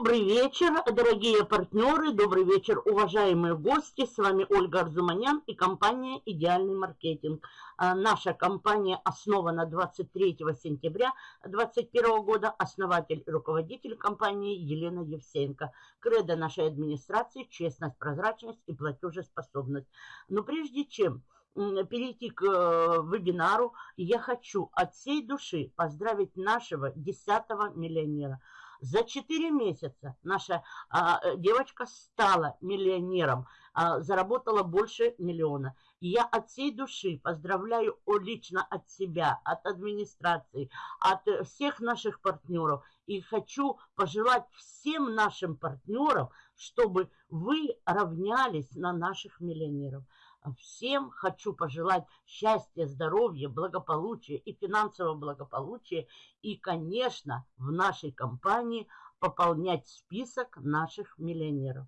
Добрый вечер, дорогие партнеры, добрый вечер, уважаемые гости. С вами Ольга Арзуманян и компания «Идеальный маркетинг». А, наша компания основана 23 сентября 2021 года. Основатель и руководитель компании Елена Евсеенко. Кредо нашей администрации – честность, прозрачность и платежеспособность. Но прежде чем перейти к э, вебинару, я хочу от всей души поздравить нашего 10 миллионера – за 4 месяца наша а, девочка стала миллионером, а, заработала больше миллиона. И я от всей души поздравляю лично от себя, от администрации, от всех наших партнеров. И хочу пожелать всем нашим партнерам, чтобы вы равнялись на наших миллионеров. Всем хочу пожелать счастья, здоровья, благополучия и финансового благополучия. И, конечно, в нашей компании пополнять список наших миллионеров.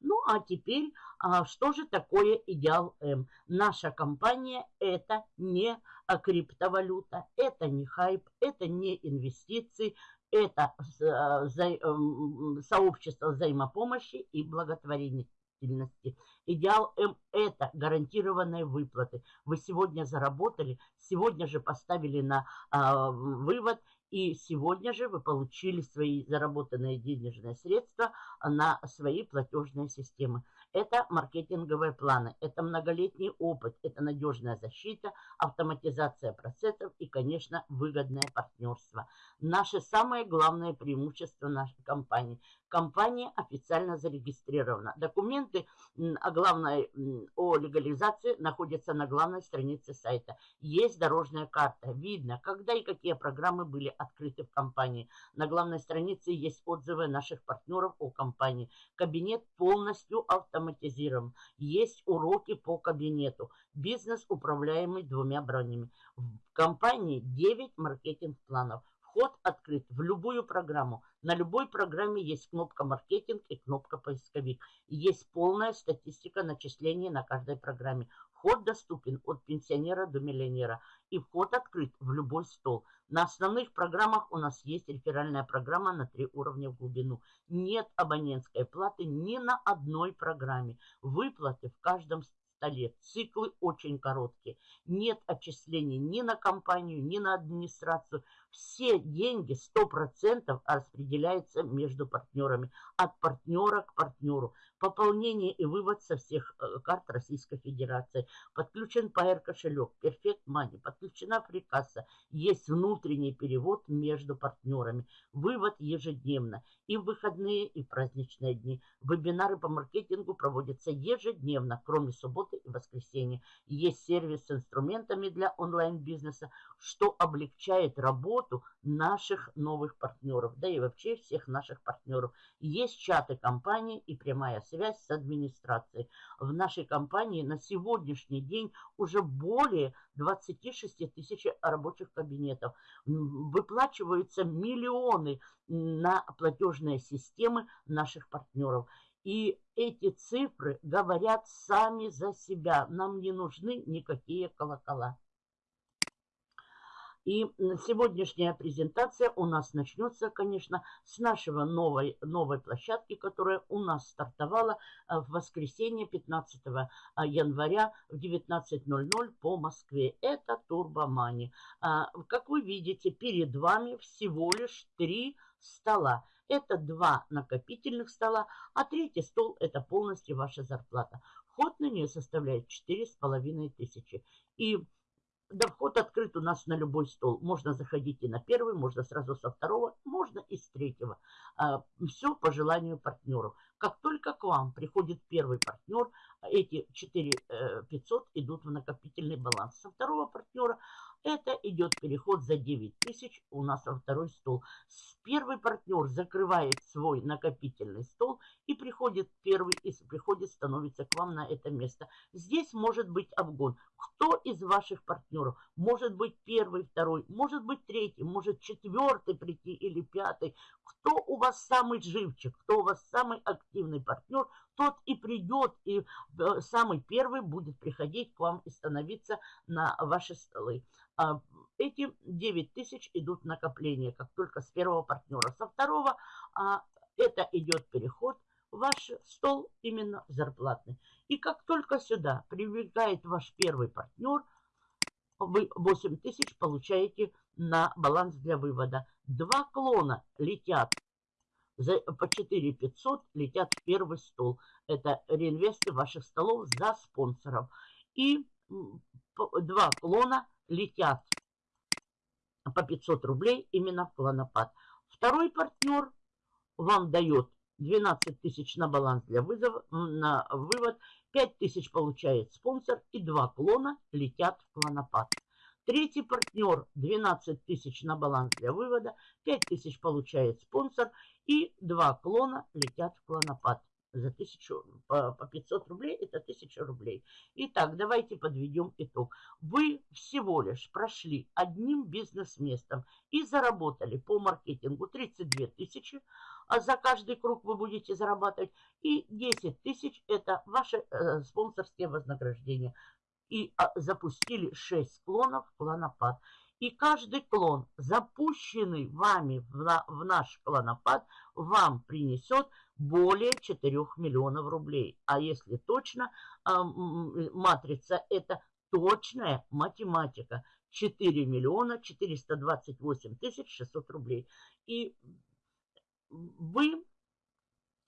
Ну, а теперь, а, что же такое Идеал М? Наша компания – это не криптовалюта, это не хайп, это не инвестиции, это а, сообщество взаимопомощи и благотворения деятельности. Идеал М – это гарантированные выплаты. Вы сегодня заработали, сегодня же поставили на а, вывод, и сегодня же вы получили свои заработанные денежные средства на свои платежные системы. Это маркетинговые планы, это многолетний опыт, это надежная защита, автоматизация процессов и, конечно, выгодное партнерство. Наши самые главные преимущества нашей компании – компания официально зарегистрирована. Документы о главной о легализации находятся на главной странице сайта. Есть дорожная карта. Видно, когда и какие программы были открыты в компании. На главной странице есть отзывы наших партнеров о компании. Кабинет полностью автоматизирован. Есть уроки по кабинету. Бизнес, управляемый двумя бронями. В компании 9 маркетинг-планов. Вход открыт в любую программу. На любой программе есть кнопка «Маркетинг» и кнопка «Поисковик». Есть полная статистика начислений на каждой программе. Вход доступен от пенсионера до миллионера. И вход открыт в любой стол. На основных программах у нас есть реферальная программа на три уровня в глубину. Нет абонентской платы ни на одной программе. Выплаты в каждом столе. Циклы очень короткие. Нет отчислений ни на компанию, ни на администрацию. Все деньги 100% распределяются между партнерами. От партнера к партнеру. Пополнение и вывод со всех э, карт Российской Федерации. Подключен PR кошелек, Perfect Money, подключена фрикасса. Есть внутренний перевод между партнерами. Вывод ежедневно. И в выходные, и в праздничные дни. Вебинары по маркетингу проводятся ежедневно, кроме субботы и воскресенья. Есть сервис с инструментами для онлайн-бизнеса, что облегчает работу наших новых партнеров, да и вообще всех наших партнеров. Есть чаты компании и прямая связь с администрацией. В нашей компании на сегодняшний день уже более 26 тысяч рабочих кабинетов. Выплачиваются миллионы на платежные системы наших партнеров. И эти цифры говорят сами за себя. Нам не нужны никакие колокола. И сегодняшняя презентация у нас начнется, конечно, с нашего новой, новой площадки, которая у нас стартовала э, в воскресенье 15 э, января в 19.00 по Москве. Это Турбомани. А, как вы видите, перед вами всего лишь три стола. Это два накопительных стола, а третий стол – это полностью ваша зарплата. Вход на нее составляет 4,5 тысячи. И да, вход открыт у нас на любой стол. Можно заходить и на первый, можно сразу со второго, можно и с третьего. А, Все по желанию партнеров. Как только к вам приходит первый партнер, эти 4 500 э, идут в накопительный баланс. Со второго партнера это идет переход за 9 тысяч у нас во второй стол. Первый партнер закрывает свой накопительный стол и приходит первый, и приходит, становится к вам на это место. Здесь может быть обгон. Кто из ваших партнеров? Может быть первый, второй, может быть третий, может четвертый прийти или пятый. Кто у вас самый живчик, кто у вас самый активный партнер, тот и придет, и э, самый первый будет приходить к вам и становиться на ваши столы. А, эти 9 тысяч идут в накопление, как только с первого партнера. Со второго а, это идет переход ваш стол именно зарплатный. И как только сюда прибегает ваш первый партнер, вы 8 тысяч получаете на баланс для вывода. Два клона летят за, по 4 500 летят в первый стол. Это реинвесты ваших столов за спонсоров. И два клона летят по 500 рублей именно в клонопад. Второй партнер вам дает 12 тысяч на баланс для вызова, на вывод, 5 тысяч получает спонсор и два клона летят в клонопад. Третий партнер 12 тысяч на баланс для вывода, 5 тысяч получает спонсор и два клона летят в клонопад за тысячу, по, по 500 рублей, это 1000 рублей. Итак, давайте подведем итог. Вы всего лишь прошли одним бизнес-местом и заработали по маркетингу 32 тысячи, а за каждый круг вы будете зарабатывать, и 10 тысяч это ваши э, спонсорские вознаграждения. И а, запустили 6 клонов клонопад. И каждый клон, запущенный вами в, на, в наш клонопад, вам принесет более 4 миллионов рублей. А если точно, а, матрица это точная математика. 4 миллиона 428 тысяч 600 рублей. И вы,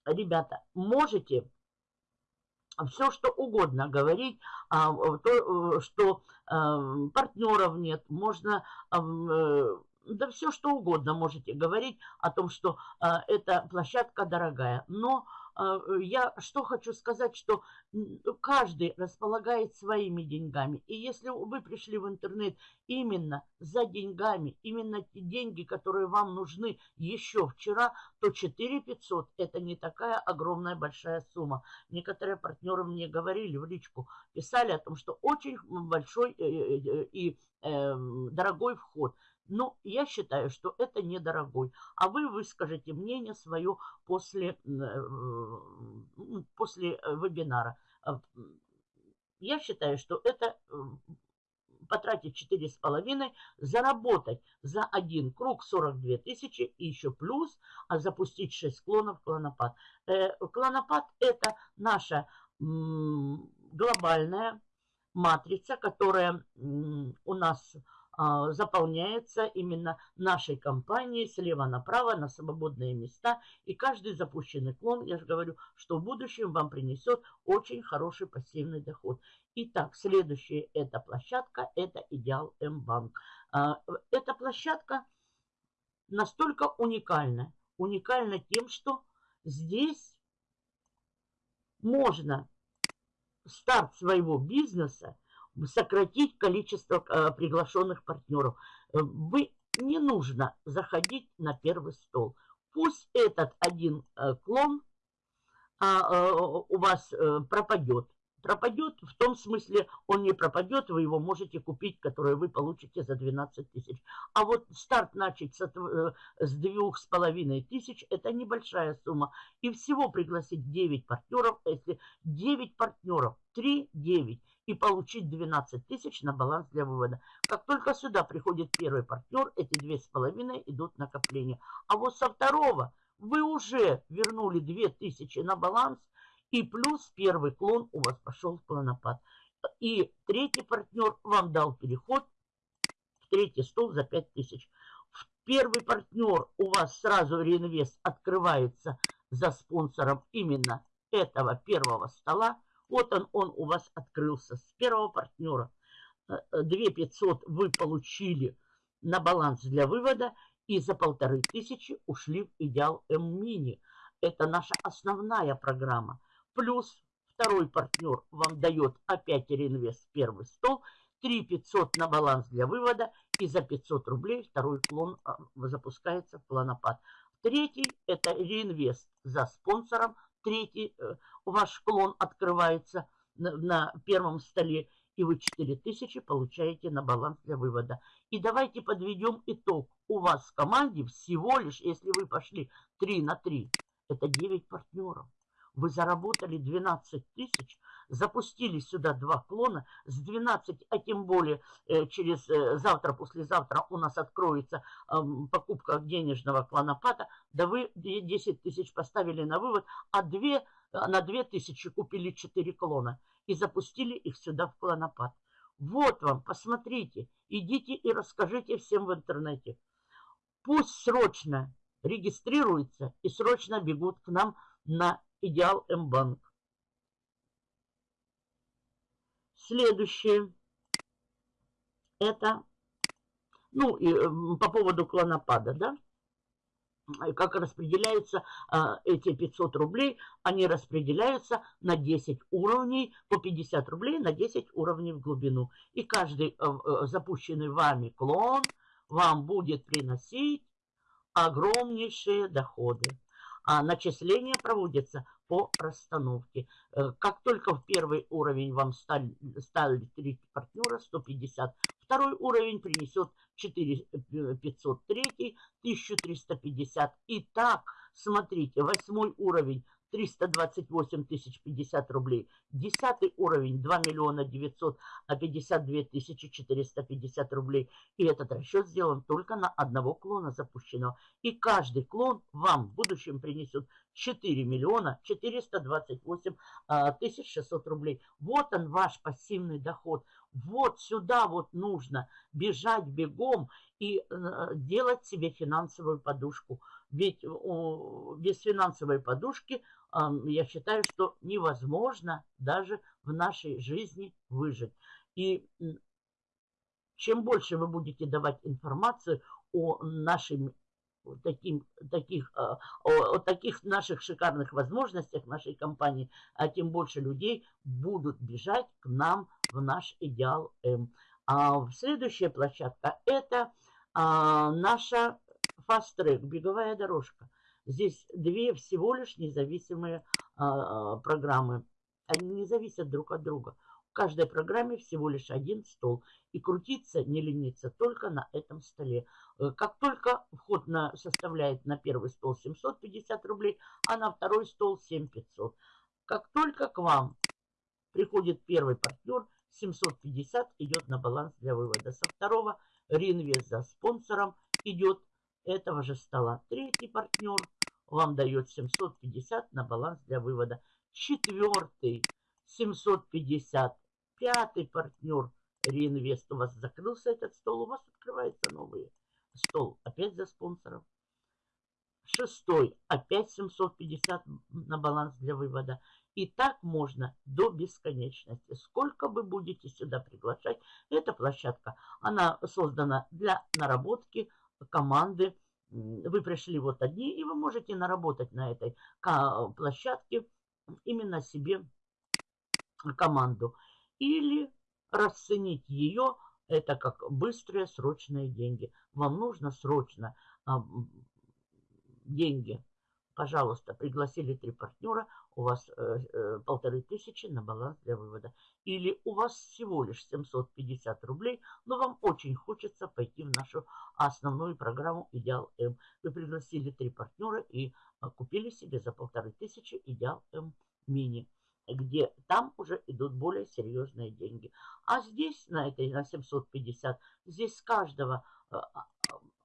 ребята, можете все, что угодно говорить, а, то, э, что э, партнеров нет, можно э, да все что угодно можете говорить о том, что э, эта площадка дорогая. Но э, я что хочу сказать, что каждый располагает своими деньгами. И если вы пришли в интернет именно за деньгами, именно те деньги, которые вам нужны еще вчера, то 4 500 это не такая огромная большая сумма. Некоторые партнеры мне говорили в личку, писали о том, что очень большой э, э, э, и дорогой вход. Но я считаю, что это недорогой. А вы выскажете мнение свое после, э, после э, вебинара. А, я считаю, что это потратить 4,5, заработать за один круг 42 тысячи и еще плюс, а запустить 6 клонов клонопад. Э, клонопад это наша глобальная матрица, которая у нас заполняется именно нашей компанией слева направо на свободные места. И каждый запущенный клон, я же говорю, что в будущем вам принесет очень хороший пассивный доход. Итак, следующая эта площадка, это Идеал М-банк. А, эта площадка настолько уникальна. Уникальна тем, что здесь можно старт своего бизнеса сократить количество э, приглашенных партнеров. Э, вы не нужно заходить на первый стол. Пусть этот один э, клон а, у вас пропадет пропадет, в том смысле он не пропадет, вы его можете купить, который вы получите за 12 тысяч. А вот старт начать с, двух с половиной тысяч, это небольшая сумма. И всего пригласить 9 партнеров, а если 9 партнеров, 3-9, и получить 12 тысяч на баланс для вывода. Как только сюда приходит первый партнер, эти две с половиной идут накопления. А вот со второго вы уже вернули 2000 на баланс, и плюс первый клон у вас пошел в клонопад. И третий партнер вам дал переход в третий стол за 5000. Первый партнер у вас сразу реинвест открывается за спонсором именно этого первого стола. Вот он, он у вас открылся с первого партнера. 2500 вы получили на баланс для вывода и за полторы тысячи ушли в Идеал М-мини. Это наша основная программа. Плюс второй партнер вам дает опять реинвест первый стол. 3 500 на баланс для вывода. И за 500 рублей второй клон а, запускается в планопад. Третий это реинвест за спонсором. Третий э, ваш клон открывается на, первом столе. И вы 4000 получаете на баланс для вывода. И давайте подведем итог. У вас в команде всего лишь, если вы пошли 3 на 3, это 9 партнеров вы заработали 12 тысяч запустили сюда два клона с 12, а тем более э, через э, завтра, послезавтра у нас откроется э, покупка денежного клонопата, да вы 10 тысяч поставили на вывод, а 2, на 2 тысячи купили 4 клона и запустили их сюда в клонопад. Вот вам, посмотрите, идите и расскажите всем в интернете. Пусть срочно регистрируются и срочно бегут к нам на Идеал М-банк. Следующее. Это, ну, и по поводу клонопада, да, как распределяются а, эти 500 рублей, они распределяются на 10 уровней, по 50 рублей на 10 уровней в глубину. И каждый а, а, запущенный вами клон вам будет приносить огромнейшие доходы. А начисления проводятся по расстановке. Э, как только в первый уровень вам стали, стали 3 партнера, 150, второй уровень принесет 4 503, 1350. И так, смотрите, восьмой уровень 328 тысяч 50 рублей. Десятый уровень 2 миллиона 952 тысячи 450 рублей. И этот расчет сделан только на одного клона запущенного. И каждый клон вам в будущем принесет 4 миллиона 428 а, тысяч 600 рублей. Вот он ваш пассивный доход. Вот сюда вот нужно бежать бегом и э, делать себе финансовую подушку. Ведь без финансовой подушки я считаю, что невозможно даже в нашей жизни выжить. И чем больше вы будете давать информацию о нашей таким, таких, а, о, о таких наших шикарных возможностях нашей компании, а тем больше людей будут бежать к нам в наш идеал М. А следующая площадка это а, наша Track, беговая дорожка. Здесь две всего лишь независимые а, программы. Они не зависят друг от друга. В каждой программе всего лишь один стол. И крутиться, не лениться только на этом столе. Э, как только вход на, составляет на первый стол 750 рублей, а на второй стол 7500. Как только к вам приходит первый партнер, 750 идет на баланс для вывода. Со второго реинвест за спонсором идет этого же стола. Третий партнер вам дает 750 на баланс для вывода. Четвертый 750. Пятый партнер реинвест. У вас закрылся этот стол, у вас открывается новый стол. Опять за спонсоров. Шестой опять 750 на баланс для вывода. И так можно до бесконечности. Сколько вы будете сюда приглашать, эта площадка, она создана для наработки команды вы пришли вот одни, и вы можете наработать на этой площадке именно себе команду. Или расценить ее, это как быстрые срочные деньги. Вам нужно срочно а, деньги Пожалуйста, пригласили три партнера, у вас э, э, полторы тысячи на баланс для вывода. Или у вас всего лишь 750 рублей, но вам очень хочется пойти в нашу основную программу «Идеал М». Вы пригласили три партнера и э, купили себе за полторы тысячи «Идеал М мини» где там уже идут более серьезные деньги. А здесь, на этой, на 750, здесь с каждого э, а,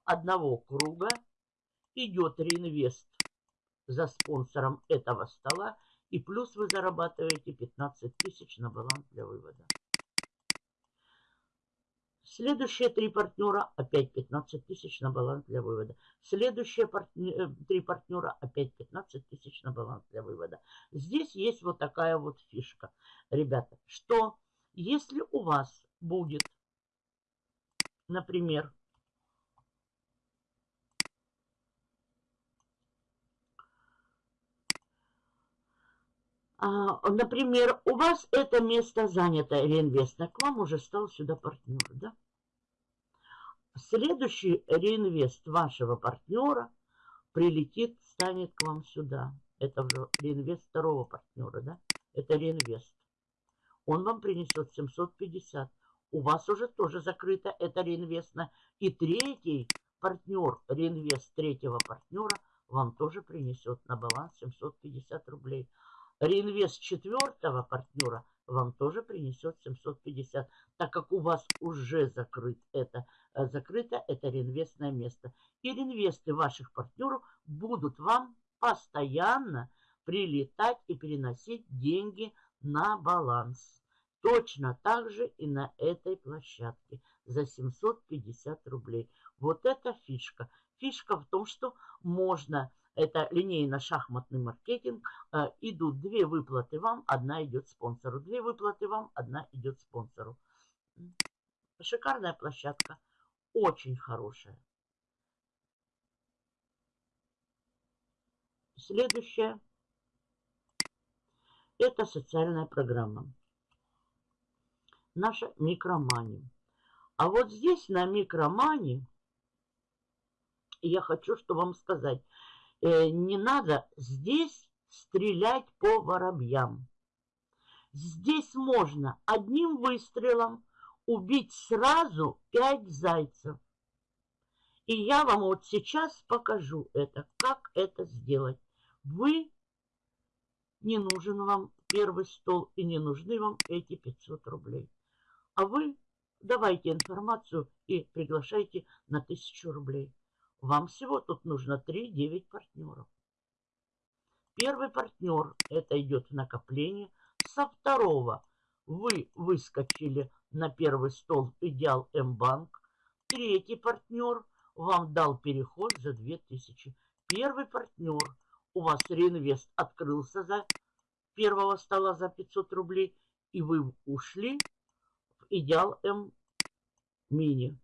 одного круга идет реинвест за спонсором этого стола. И плюс вы зарабатываете 15 тысяч на баланс для вывода. Следующие три партнера опять 15 тысяч на баланс для вывода. Следующие партнер, э, три партнера опять 15 тысяч на баланс для вывода. Здесь есть вот такая вот фишка, ребята, что если у вас будет, например, например, у вас это место занято, реинвестно, к вам уже стал сюда партнер, да? Следующий реинвест вашего партнера прилетит, станет к вам сюда. Это уже реинвест второго партнера, да? Это реинвест. Он вам принесет 750. У вас уже тоже закрыто это реинвестно. И третий партнер, реинвест третьего партнера, вам тоже принесет на баланс 750 рублей. Реинвест четвертого партнера вам тоже принесет 750, так как у вас уже закрыт это, э, закрыто это реинвестное место. И реинвесты ваших партнеров будут вам постоянно прилетать и переносить деньги на баланс. Точно так же и на этой площадке за 750 рублей. Вот это фишка. Фишка в том, что можно, это линейно-шахматный маркетинг, э, идут две выплаты вам, одна идет спонсору. Две выплаты вам, одна идет спонсору. Шикарная площадка, очень хорошая. Следующая – это социальная программа. Наша микромани. А вот здесь на микромани я хочу, что вам сказать, не надо здесь стрелять по воробьям. Здесь можно одним выстрелом убить сразу пять зайцев. И я вам вот сейчас покажу это, как это сделать. Вы, не нужен вам первый стол и не нужны вам эти 500 рублей. А вы давайте информацию и приглашайте на 1000 рублей. Вам всего тут нужно 3-9 партнеров. Первый партнер, это идет в накопление. Со второго вы выскочили на первый стол Идеал М-банк. Третий партнер вам дал переход за 2000. Первый партнер у вас реинвест открылся за первого стола за 500 рублей, и вы ушли в идеал М мини.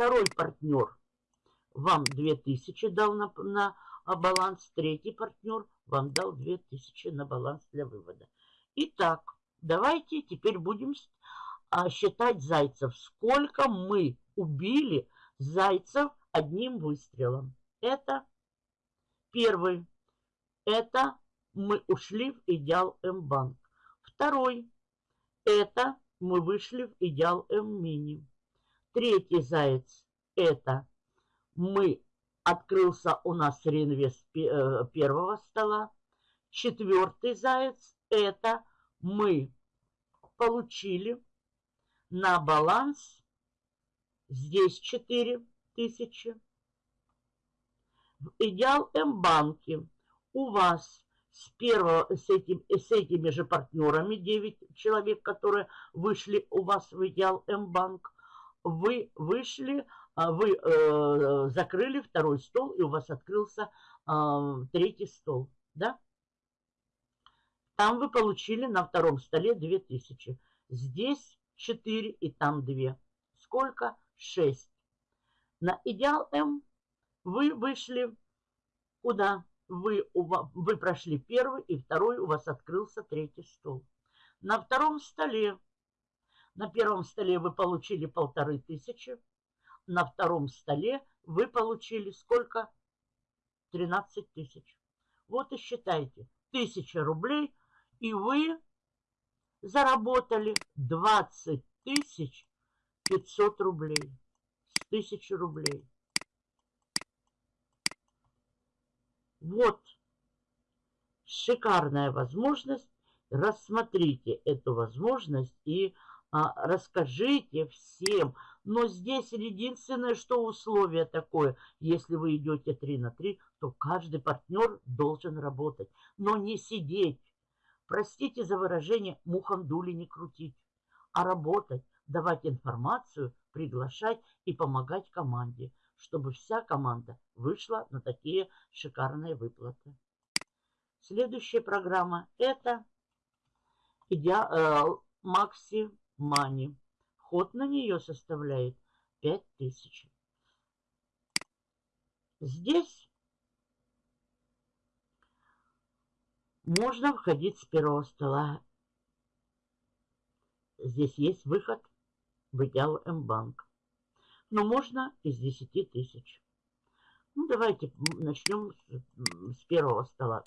Второй партнер вам 2000 дал на, на баланс, третий партнер вам дал 2000 на баланс для вывода. Итак, давайте теперь будем а, считать зайцев. Сколько мы убили зайцев одним выстрелом. Это Первый – это мы ушли в идеал М-банк. Второй – это мы вышли в идеал М-мини. Третий заяц – это мы открылся у нас реинвест э, первого стола. Четвертый заяц – это мы получили на баланс здесь 4 тысячи в Идеал М-банке у вас с, первого, с, этим, с этими же партнерами, 9 человек, которые вышли у вас в Идеал М-банк, вы вышли, а, вы э, закрыли второй стол, и у вас открылся э, третий стол, да? Там вы получили на втором столе 2000. Здесь 4 и там 2. Сколько? 6. На Идеал М вы вышли куда? Вы, вы прошли первый и второй, у вас открылся третий стол. На втором столе, на первом столе вы получили полторы тысячи, на втором столе вы получили сколько? 13 тысяч. Вот и считайте, тысяча рублей, и вы заработали 20 тысяч 500 рублей с тысячи рублей. Вот шикарная возможность. Рассмотрите эту возможность и расскажите всем. Но здесь единственное, что условие такое. Если вы идете 3 на 3, то каждый партнер должен работать. Но не сидеть. Простите за выражение, мухом дули не крутить. А работать, давать информацию, приглашать и помогать команде чтобы вся команда вышла на такие шикарные выплаты. Следующая программа это Макси э, Мани. Ход на нее составляет 5000. Здесь можно входить с первого стола. Здесь есть выход в идеал М-банк но можно из 10 тысяч. Ну, давайте начнем с, с первого стола.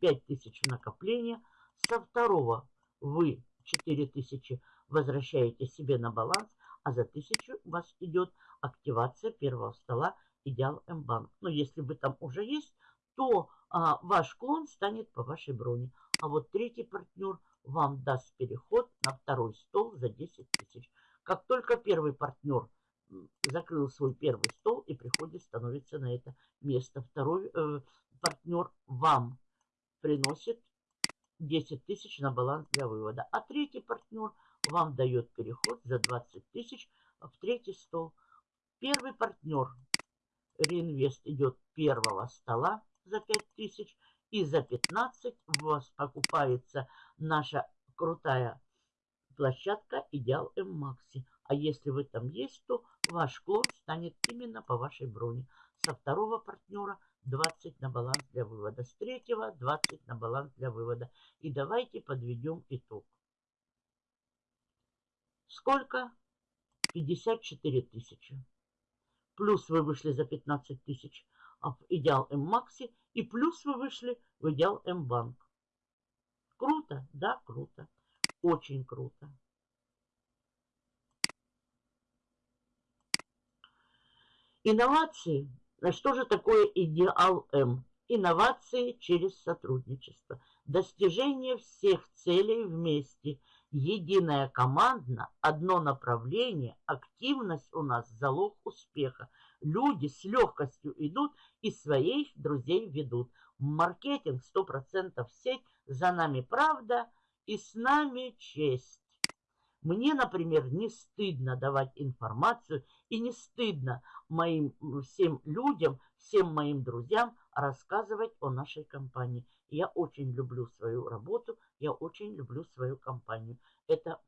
5 тысяч накопления. Со второго вы 4 тысячи возвращаете себе на баланс, а за тысячу у вас идет активация первого стола Идеал М-банк. Но если вы там уже есть, то а, ваш клон станет по вашей броне. а вот третий партнер вам даст переход на второй стол за 10 тысяч. Как только первый партнер закрыл свой первый стол и приходит, становится на это место. Второй э, партнер вам приносит 10 тысяч на баланс для вывода. А третий партнер вам дает переход за 20 тысяч в третий стол. Первый партнер реинвест идет первого стола за 5 тысяч. И за 15 у вас покупается наша крутая площадка Идеал М Макси. А если вы там есть, то ваш клон станет именно по вашей броне. Со второго партнера 20 на баланс для вывода. С третьего 20 на баланс для вывода. И давайте подведем итог. Сколько? 54 тысячи. Плюс вы вышли за 15 тысяч в Идеал М Макси. И плюс вы вышли в Идеал М Банк. Круто? Да, круто. Очень круто. Инновации. Что же такое идеал М? Инновации через сотрудничество. Достижение всех целей вместе. Единая командно, одно направление, активность у нас залог успеха. Люди с легкостью идут и своих друзей ведут. Маркетинг 100% сеть, за нами правда и с нами честь. Мне, например, не стыдно давать информацию и не стыдно моим всем людям, всем моим друзьям рассказывать о нашей компании. Я очень люблю свою работу, я очень люблю свою компанию. Это,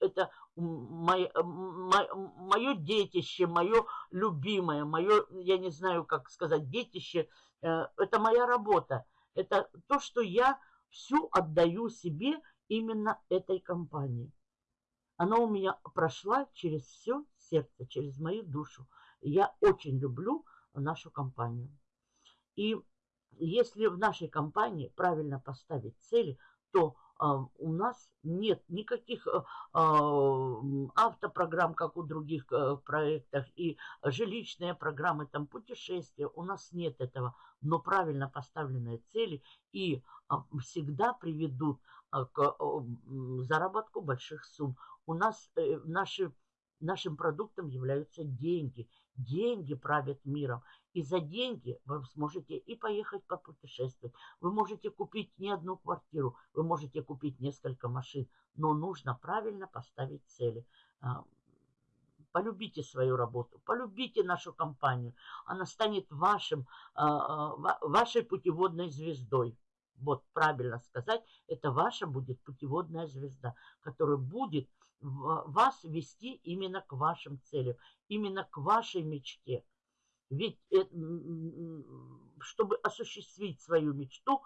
это мое, мое детище, мое любимое, мое, я не знаю, как сказать, детище. Э, это моя работа. Это то, что я всю отдаю себе именно этой компании. Она у меня прошла через все сердце, через мою душу. Я очень люблю нашу компанию. И если в нашей компании правильно поставить цели, то э, у нас нет никаких э, автопрограмм, как у других э, проектах, и жилищные программы, там путешествия. У нас нет этого. Но правильно поставленные цели и всегда приведут к заработку больших сумм. У нас э, наши, нашим продуктом являются деньги. Деньги правят миром. И за деньги вы сможете и поехать попутешествовать. Вы можете купить не одну квартиру, вы можете купить несколько машин. Но нужно правильно поставить цели. А, полюбите свою работу, полюбите нашу компанию. Она станет вашим, а, а, вашей путеводной звездой вот правильно сказать, это ваша будет путеводная звезда, которая будет вас вести именно к вашим целям, именно к вашей мечте. Ведь чтобы осуществить свою мечту,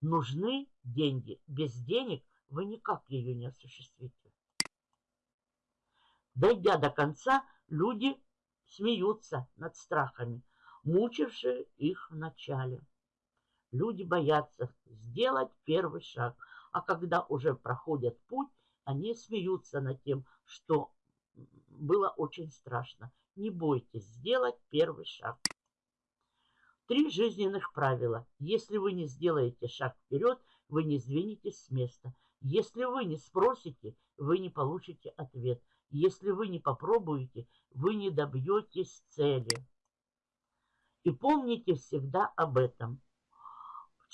нужны деньги. Без денег вы никак ее не осуществите. Дойдя до конца, люди смеются над страхами, мучившие их в начале. Люди боятся сделать первый шаг, а когда уже проходят путь, они смеются над тем, что было очень страшно. Не бойтесь сделать первый шаг. Три жизненных правила. Если вы не сделаете шаг вперед, вы не сдвинетесь с места. Если вы не спросите, вы не получите ответ. Если вы не попробуете, вы не добьетесь цели. И помните всегда об этом.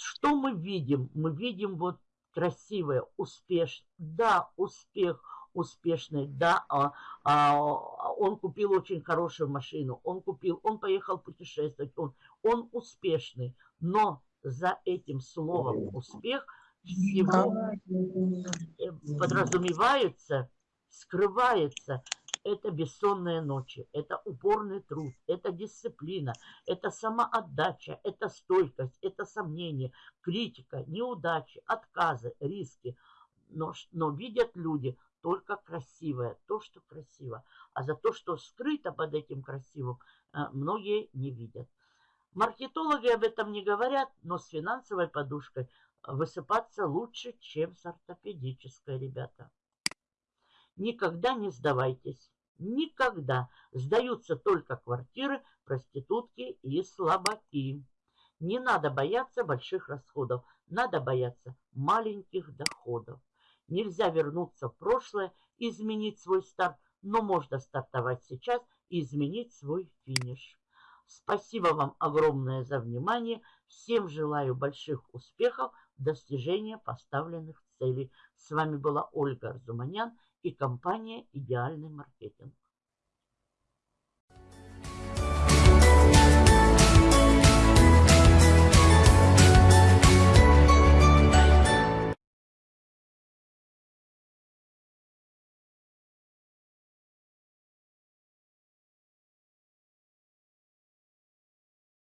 Что мы видим? Мы видим вот красивое, успешное. Да, успех успешный, да, а, а, он купил очень хорошую машину, он купил, он поехал путешествовать, он, он успешный. Но за этим словом успех всего э, подразумевается, скрывается это бессонные ночи, это упорный труд, это дисциплина, это самоотдача, это стойкость, это сомнение, критика, неудачи, отказы, риски. Но, но видят люди только красивое, то, что красиво. А за то, что скрыто под этим красивым, э, многие не видят. Маркетологи об этом не говорят, но с финансовой подушкой высыпаться лучше, чем с ортопедической, ребята. Никогда не сдавайтесь. Никогда. Сдаются только квартиры, проститутки и слабаки. Не надо бояться больших расходов, надо бояться маленьких доходов. Нельзя вернуться в прошлое, изменить свой старт, но можно стартовать сейчас и изменить свой финиш. Спасибо вам огромное за внимание. Всем желаю больших успехов в достижении поставленных целей. С вами была Ольга Арзуманян и компания «Идеальный маркетинг».